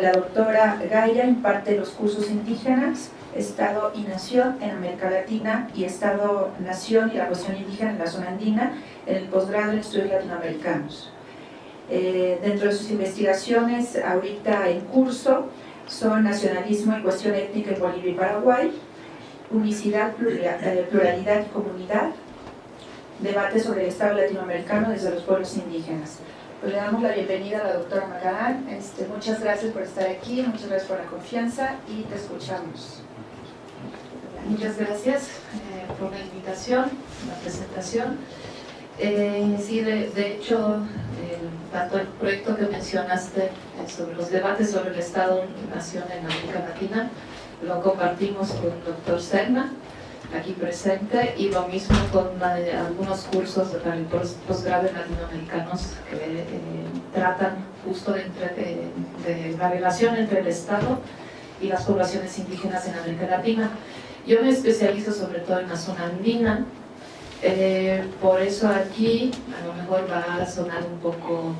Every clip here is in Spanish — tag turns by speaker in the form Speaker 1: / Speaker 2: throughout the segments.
Speaker 1: La doctora Gaia imparte los cursos indígenas, Estado y Nación en América Latina y Estado, Nación y la cuestión indígena en la zona andina en el posgrado en estudios latinoamericanos. Eh, dentro de sus investigaciones, ahorita en curso, son nacionalismo y cuestión étnica en Bolivia y Paraguay, unicidad, eh, pluralidad y comunidad, debate sobre el Estado latinoamericano desde los pueblos indígenas. Pues le damos la bienvenida a la doctora Magalán. Este, muchas gracias por estar aquí, muchas gracias por la confianza y te escuchamos.
Speaker 2: Muchas gracias eh, por la invitación, la presentación. Eh, sí, de, hecho, tanto el proyecto que mencionaste eh, sobre los debates sobre el Estado-Nación en América Latina, lo compartimos con el doctor Serna, aquí presente, y lo mismo con algunos cursos para el posgrado latinoamericanos que eh, tratan justo de, de la relación entre el Estado y las poblaciones indígenas en América Latina. Yo me especializo sobre todo en la zona andina, eh, por eso aquí a lo mejor va a sonar un poco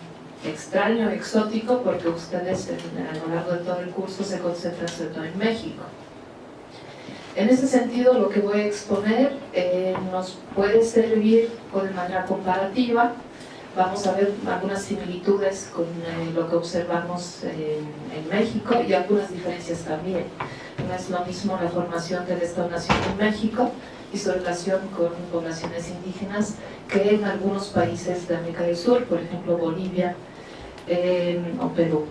Speaker 2: extraño, exótico, porque ustedes a lo largo de todo el curso se concentran sobre todo en México. En ese sentido, lo que voy a exponer eh, nos puede servir de manera comparativa. Vamos a ver algunas similitudes con eh, lo que observamos en México y algunas diferencias también. No es lo mismo la formación del Estado-Nación en México y su relación con poblaciones indígenas que en algunos países de América del Sur, por ejemplo Bolivia o Perú.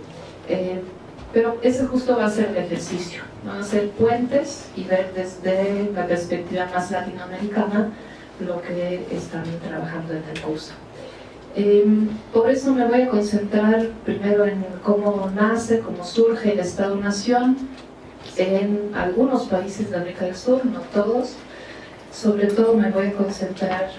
Speaker 2: Pero ese justo va a ser el ejercicio, van a ser puentes y ver desde la perspectiva más latinoamericana lo que están trabajando en el curso. Em, por eso me voy a concentrar primero en cómo nace, cómo surge el Estado-Nación en algunos países de América del Sur, no todos, sobre todo me voy a concentrar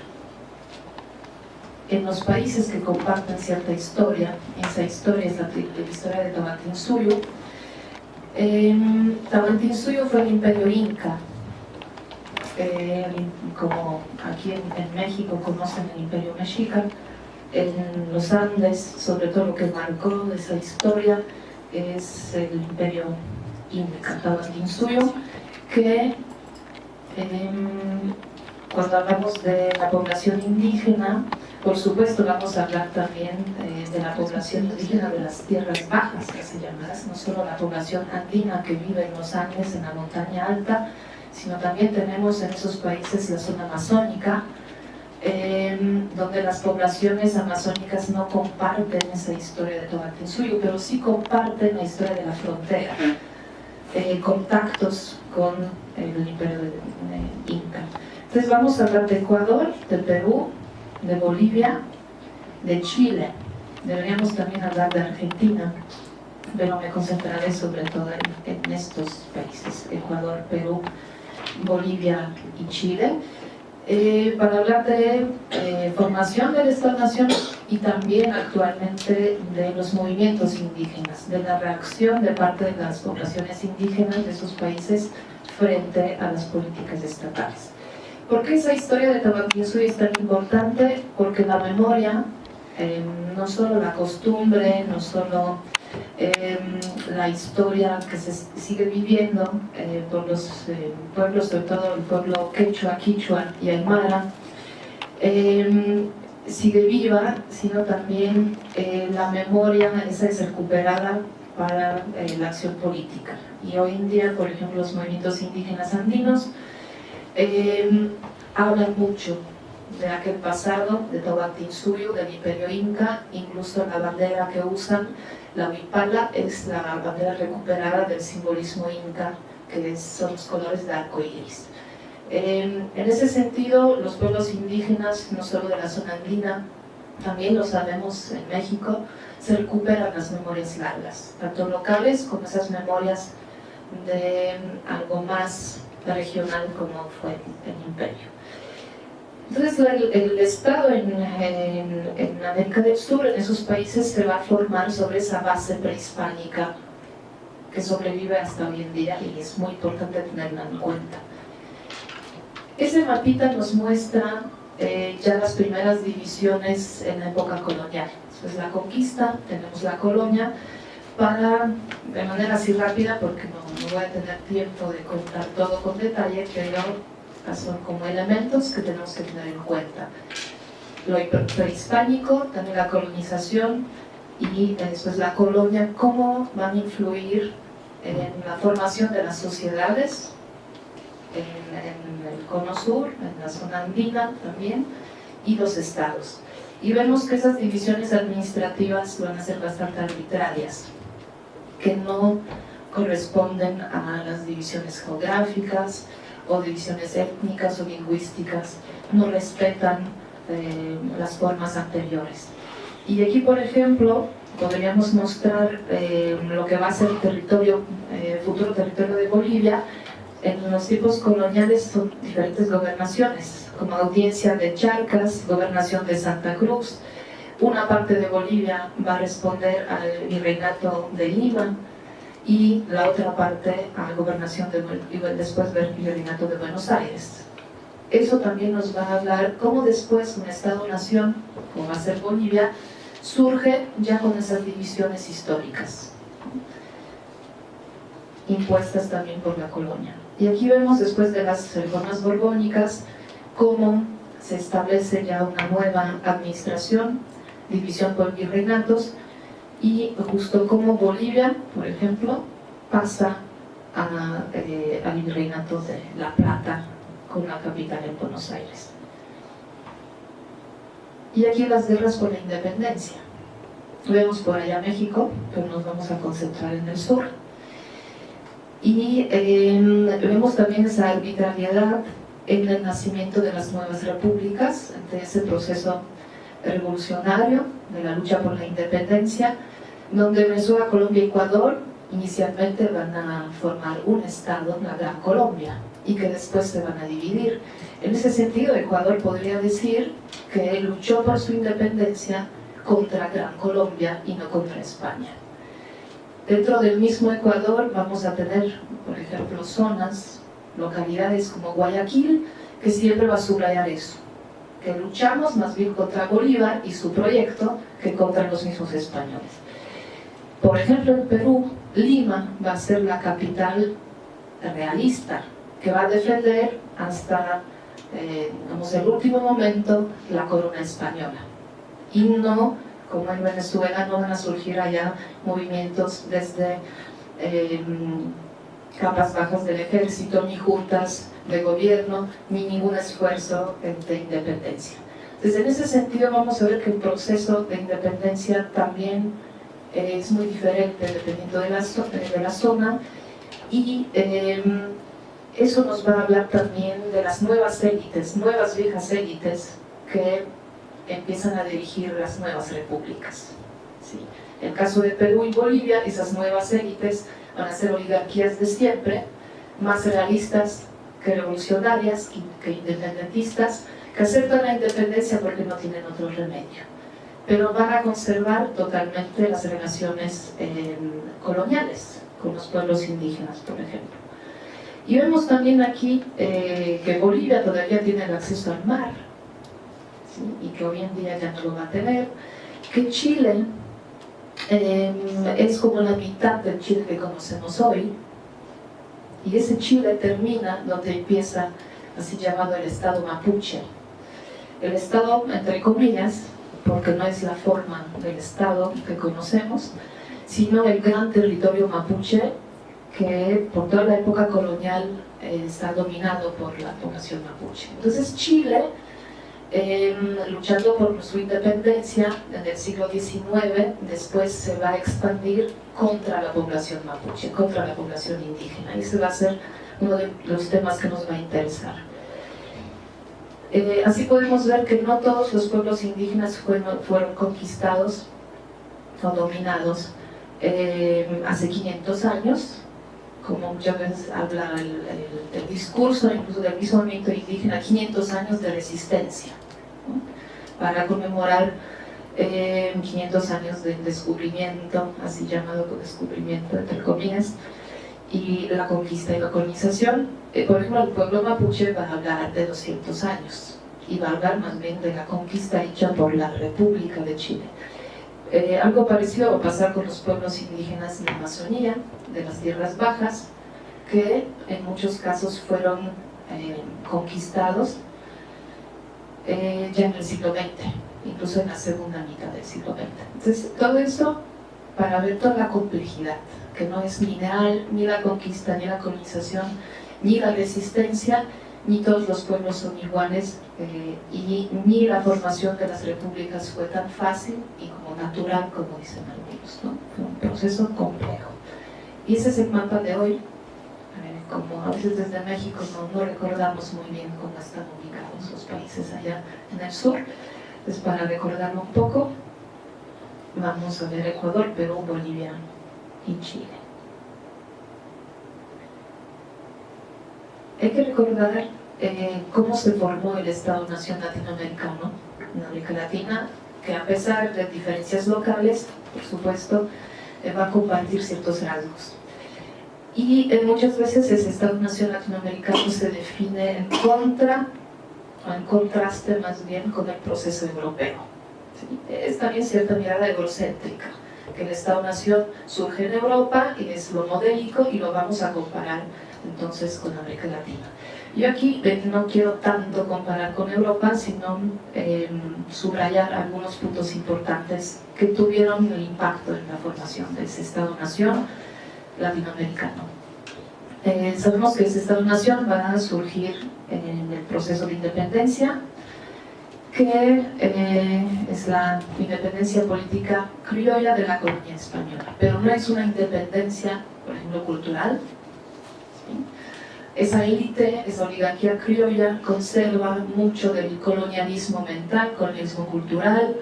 Speaker 2: en los países que comparten cierta historia, esa historia es la, historia de Tawantinsuyo. Eh, Tawantinsuyo fue el imperio inca, eh, como aquí en, México conocen el imperio mexica, en los Andes, sobre todo lo que marcó esa historia es el imperio inca, Tawantinsuyo, que cuando hablamos de la población indígena, por supuesto vamos a hablar también eh, de la población indígena de las tierras bajas, que llaman, no solo la población andina que vive en los Andes, en la montaña alta, sino también tenemos en esos países la zona amazónica, em, donde las poblaciones amazónicas no comparten esa historia de Tomatinsuyo, pero sí comparten la historia de la frontera, eh, contactos con el imperio de, Inca. Entonces vamos a hablar de Ecuador, de Perú, de Bolivia, de Chile. Deberíamos también hablar de Argentina, pero me concentraré sobre todo en, estos países, Ecuador, Perú, Bolivia y Chile, eh, para hablar de eh, formación del Estado-Nación y también actualmente de los movimientos indígenas, de la reacción de parte de las poblaciones indígenas de esos países frente a las políticas estatales. ¿Por qué esa historia de Tabaquinsuy es tan importante? Porque la memoria, em, no solo la costumbre, no solo em, la historia que se sigue viviendo eh, por los eh, pueblos, sobre todo el pueblo quechua, quichua y aymara, sigue viva, sino también eh, la memoria esa es recuperada para la acción política y hoy en día, por ejemplo, los movimientos indígenas andinos eh, hablan mucho de aquel pasado, de Tobatinsuyo, del imperio inca, incluso la bandera que usan, la huipala, es la bandera recuperada del simbolismo inca, que son los colores de arco iris. Eh, en ese sentido, los pueblos indígenas, no solo de la zona andina, también lo sabemos en México, se recuperan las memorias largas, tanto locales como esas memorias de algo más regional como fue el imperio. Entonces el, Estado en, América del Sur, en esos países, se va a formar sobre esa base prehispánica que sobrevive hasta hoy en día y es muy importante tenerla en cuenta. Ese mapita nos muestra eh, ya las primeras divisiones en la época colonial. Después la conquista, tenemos la colonia, para, de manera así rápida, porque no, no voy a tener tiempo de contar todo con detalle, pero son como elementos que tenemos que tener en cuenta. Lo prehispánico, también la colonización y después la colonia, cómo van a influir en la formación de las sociedades en, el cono sur, en la zona andina también, y los estados. Y vemos que esas divisiones administrativas van a ser bastante arbitrarias, que no corresponden a las divisiones geográficas o divisiones étnicas o lingüísticas, no respetan eh, las formas anteriores. Y aquí, por ejemplo, podríamos mostrar eh, lo que va a ser territorio, eh, futuro territorio de Bolivia. En los tiempos coloniales son diferentes gobernaciones, como audiencia de Charcas, gobernación de Santa Cruz. Una parte de Bolivia va a responder al virreinato de Lima y la otra parte a la gobernación de, del virreinato de Buenos Aires. Eso también nos va a hablar cómo después un Estado-nación, como va a ser Bolivia, surge ya con esas divisiones históricas, impuestas también por la colonia. Y aquí vemos después de las reformas borbónicas cómo se establece ya una nueva administración, división por virreinatos, y justo como Bolivia, por ejemplo, pasa eh, al virreinato de La Plata con la capital en Buenos Aires. Y aquí las guerras por la independencia. Vemos por allá México, pero nos vamos a concentrar en el sur. Y em, vemos también esa arbitrariedad en el nacimiento de las nuevas repúblicas, ante ese proceso revolucionario de la lucha por la independencia, donde Venezuela, Colombia y Ecuador inicialmente van a formar un estado, la Gran Colombia, y que después se van a dividir. En ese sentido, Ecuador podría decir que luchó por su independencia contra Gran Colombia y no contra España. Dentro del mismo Ecuador vamos a tener, por ejemplo, zonas, localidades como Guayaquil, que siempre va a subrayar eso, que luchamos más bien contra Bolívar y su proyecto que contra los mismos españoles. Por ejemplo, en Perú, Lima va a ser la capital realista, que va a defender hasta eh, el último momento la corona española. Y no, como en Venezuela, no van a surgir allá movimientos desde eh, capas bajas del ejército, ni juntas de gobierno, ni ningún esfuerzo de independencia. Entonces, en ese sentido vamos a ver que el proceso de independencia también eh, es muy diferente dependiendo de la, de la zona y em, eso nos va a hablar también de las nuevas élites, nuevas viejas élites que empiezan a dirigir las nuevas repúblicas. ¿sí? En el caso de Perú y Bolivia, esas nuevas élites van a ser oligarquías de siempre, más realistas revolucionarias, que independentistas, que aceptan la independencia porque no tienen otro remedio. Pero van a conservar totalmente las relaciones eh, coloniales con los pueblos indígenas, por ejemplo. Y vemos también aquí eh, que Bolivia todavía tiene el acceso al mar, y que hoy en día ya no lo va a tener, que Chile em, es como la mitad del Chile que conocemos hoy, y ese Chile termina donde empieza así llamado el Estado Mapuche. El Estado, entre comillas, porque no es la forma del Estado que conocemos, sino el gran territorio mapuche que por toda la época colonial eh, está dominado por la población mapuche. Entonces Chile, luchando por su independencia en el siglo XIX, después se va a expandir contra la población mapuche, contra la población indígena. Y ese va a ser uno de los temas que nos va a interesar. Eh, así podemos ver que no todos los pueblos indígenas fueron, fueron conquistados o dominados eh, hace 500 años, como muchas veces habla el, discurso incluso del mismo movimiento indígena, 500 años de resistencia, para conmemorar 500 eh, años del descubrimiento, así llamado descubrimiento entre comillas, y la conquista y la colonización. Eh, por ejemplo, el pueblo mapuche va a hablar de 200 años y va a hablar más bien de la conquista hecha por la República de Chile. Eh, algo parecido va a pasar con los pueblos indígenas de Amazonía, de las tierras bajas, que en muchos casos fueron eh, conquistados eh, ya en el siglo XX, incluso en la segunda mitad del siglo XX. Entonces, todo eso para ver toda la complejidad, que no es mineral, ni la conquista, ni la colonización, ni la resistencia, ni todos los pueblos son iguales eh, y ni la formación de las repúblicas fue tan fácil y como natural como dicen algunos, ¿no? fue un proceso complejo. Y ese es el mapa de hoy, como a veces desde México no, recordamos muy bien cómo están ubicados los países allá en el sur, es para recordarlo un poco, vamos a ver Ecuador, Perú, Bolivia y Chile. Hay que recordar eh, cómo se formó el Estado-Nación latinoamericano en América Latina, que a pesar de diferencias locales, por supuesto, eh, va a compartir ciertos rasgos. Y eh, muchas veces ese Estado-Nación latinoamericano se define en contra, o en contraste más bien con el proceso europeo. Es también cierta mirada eurocéntrica, que el Estado-Nación surge en Europa y es lo modélico y lo vamos a comparar entonces con América Latina. Yo aquí no quiero tanto comparar con Europa, sino em, subrayar algunos puntos importantes que tuvieron el impacto en la formación de ese Estado-Nación latinoamericano. Eh, sabemos que ese Estado-Nación va a surgir en el proceso de independencia, que eh, es la independencia política criolla de la colonia española, pero no es una independencia, por ejemplo, cultural, esa élite, esa oligarquía criolla conserva mucho del colonialismo mental, colonialismo cultural,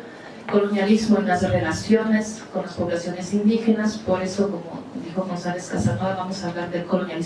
Speaker 2: colonialismo en las relaciones con las poblaciones indígenas, por eso, como dijo González Casanova, vamos a hablar del colonialismo